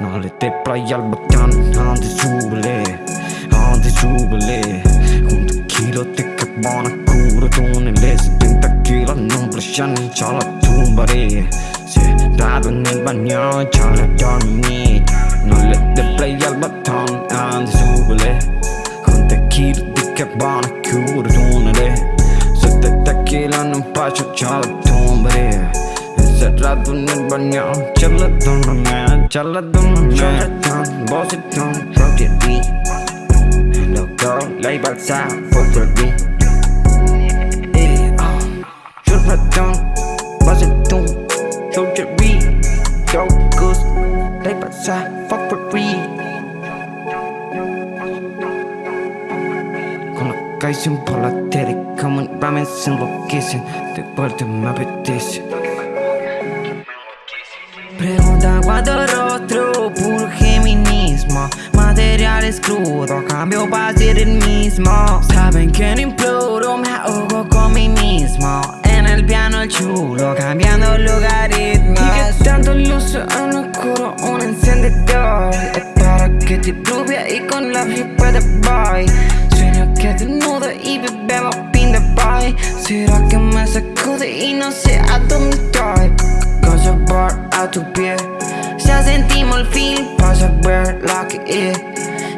Nalle teppra jalbakan Hante subele Hante subele Kunta kilo tekka bana kuura tunne Lesi tinta kila non plashan Chala tumbare Se dado nel bagno Chala dormi Nalle teppra jalbakan Hante subele Kunta kilo tekka bana kuura tunne Lesi tinta kila non plashan Chala tumbare là tôi nên bạn nhỏ chắc là tôi là mẹ chắc là tôi là mẹ bỏ xích thon không thiệt đi. Đầu có lấy bạc xa phố thiệt đi. Chút là tôi bỏ xích thon không thiệt đi. Go good lấy bạc xa Không thiệt đi. Guys, I'm polar, Teddy, come on, ramen, simple kissing, the bird, my petition. Pregunta cuatro rostro, puro feminismo. Materiales crudos, cambio para ser el mismo. Saben que no imploro, me ahogo con mí mismo. En el piano el chulo, cambiando logaritmos. Y que tanto luce en oscuro un encendedor. Es para que te rubia y con la flipa de boy Sueño que desnudo y bebemos pin de boy. ¿Será que me sacude y no sé a dónde estoy? Cosa por a tu pie. Ya sentimos el fin para saber lo que es.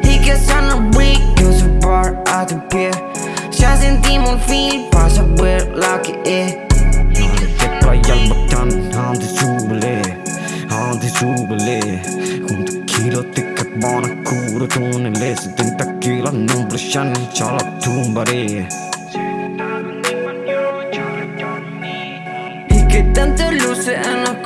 Y que son weak Cosa por a tu pie. Ya sentimos el fin para saber lo que es. Te playa al botán Ande súbele Ande súbele. Junto kilo te che van a cura Tonele 70 kilos non blusciano C'ha la tumbare Y que tanto luce en lo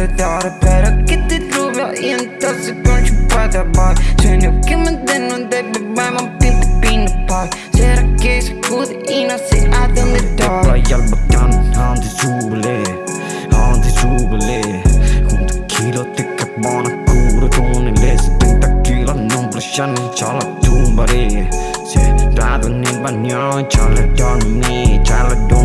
de doar Pero cât de rubia e în tot să conci pe de bar Ce ne-o chemă de nu de pe bai m-am pin pe pin de par Sera che se cude ina se adă de doar La ial băcan, am de zubele, am de zubele Cum de kilo te cabana cură conele Se tenta kilo non plășani ceala tumbare Se dadă ne banion ceala dormi ceala dormi